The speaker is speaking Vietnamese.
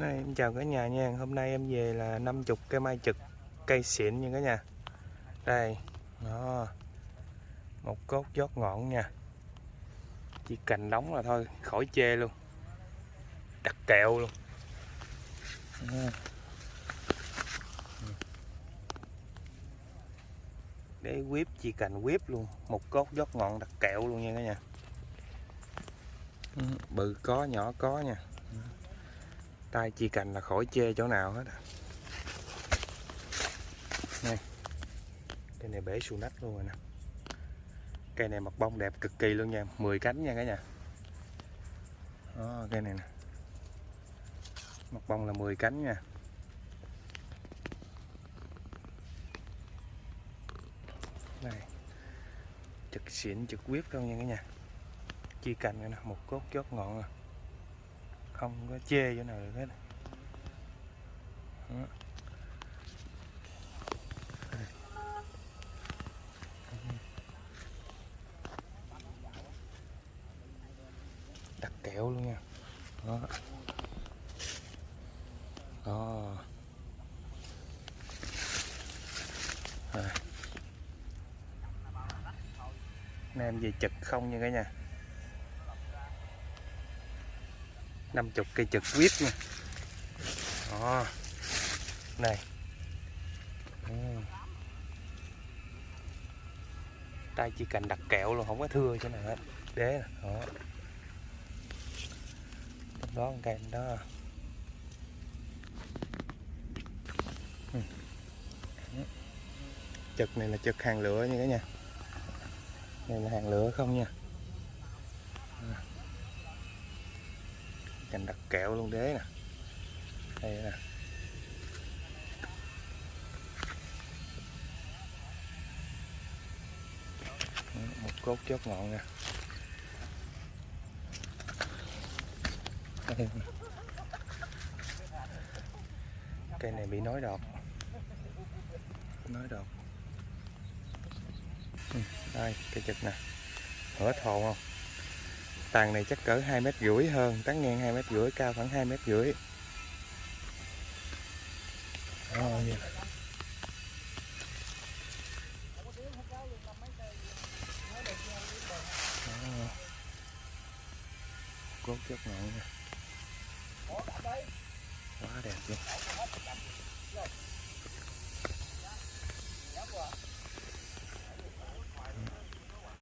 Đây, em chào cả nhà nha. Hôm nay em về là 50 cây mai trực Cây xịn nha cả nhà. Đây Đó. Một cốt giót ngọn nha. Chỉ cành đóng là thôi Khỏi chê luôn. Đặt kẹo luôn. Đó. Để quýp chỉ cành quýp luôn. Một cốt giót ngọn đặt kẹo luôn nha cả nhà. Ừ, bự có nhỏ có nha tay chi cành là khỏi chê chỗ nào hết à. Đây. Cây này bể xù nách luôn rồi nè. Cây này mặt bông đẹp cực kỳ luôn nha, 10 cánh nha cả nhà. Đó, cây này nè. Mặt bông là 10 cánh nha. Đây. Trực xịn trực quyết luôn nha cả nhà. Chi cành này nè, một cốt chốt ngọn rồi không có chê chỗ nào được hết. Đó. đặt kẹo luôn nha. Đó. Đó. Rồi. Nay về trực không nha cả nhà. 50 cây trực quýt nha. Đó. Này. Ừ. Tay chỉ cần đặt kẹo luôn, không có thưa chỗ nào hết. Đế nè, đó. Trong đó, con cây đó. Ừ. trực này là trực hàng lửa nha cả nhà. Này là hàng lửa không nha. Cành đặt kẹo luôn, đế nè. Đây nè. Một cốt chốt ngọn nè. Cây này bị nói đọt. Nói đọt. Ừ, đây, cây chực nè. Hở thồn không? Tàn này chắc cỡ hai mét rưỡi hơn, tán ngang hai mét rưỡi, cao khoảng hai mét rưỡi. Cốt chất ngọn nha quá đẹp luôn.